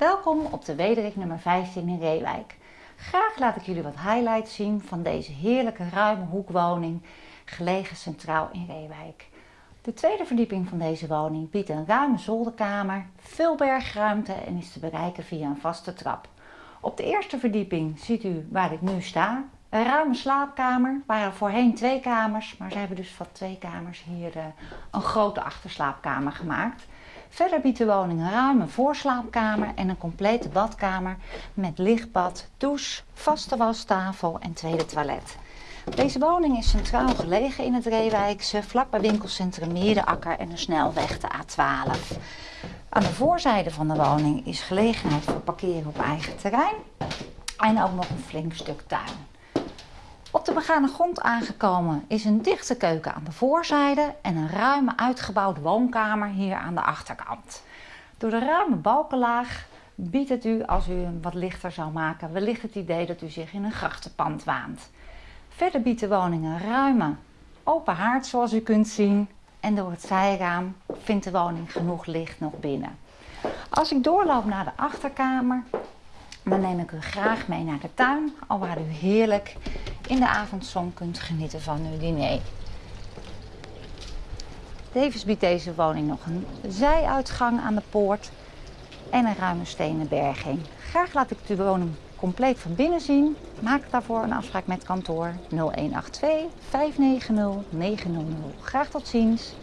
Welkom op de Wederik nummer 15 in Reewijk. Graag laat ik jullie wat highlights zien van deze heerlijke ruime hoekwoning, gelegen centraal in Reewijk. De tweede verdieping van deze woning biedt een ruime zolderkamer, veel bergruimte en is te bereiken via een vaste trap. Op de eerste verdieping ziet u waar ik nu sta, een ruime slaapkamer. waren voorheen twee kamers, maar ze hebben dus van twee kamers hier uh, een grote achterslaapkamer gemaakt. Verder biedt de woning een ruime voorslaapkamer en een complete badkamer met lichtbad, douche, vaste wastafel en tweede toilet. Deze woning is centraal gelegen in het Reewijkse, vlakbij winkelcentrum Meerdenakker en een snelweg de A12. Aan de voorzijde van de woning is gelegenheid voor parkeren op eigen terrein en ook nog een flink stuk tuin. Op de begane grond aangekomen is een dichte keuken aan de voorzijde en een ruime uitgebouwde woonkamer hier aan de achterkant. Door de ruime balkenlaag biedt het u, als u hem wat lichter zou maken, wellicht het idee dat u zich in een grachtenpand waant. Verder biedt de woning een ruime open haard zoals u kunt zien en door het zijraam vindt de woning genoeg licht nog binnen. Als ik doorloop naar de achterkamer, dan neem ik u graag mee naar de tuin, al waar u heerlijk in de avondzon kunt genieten van uw diner. Tevens biedt deze woning nog een zijuitgang aan de poort en een ruime stenen berging. Graag laat ik de woning compleet van binnen zien. Maak daarvoor een afspraak met kantoor 0182 590 900. Graag tot ziens.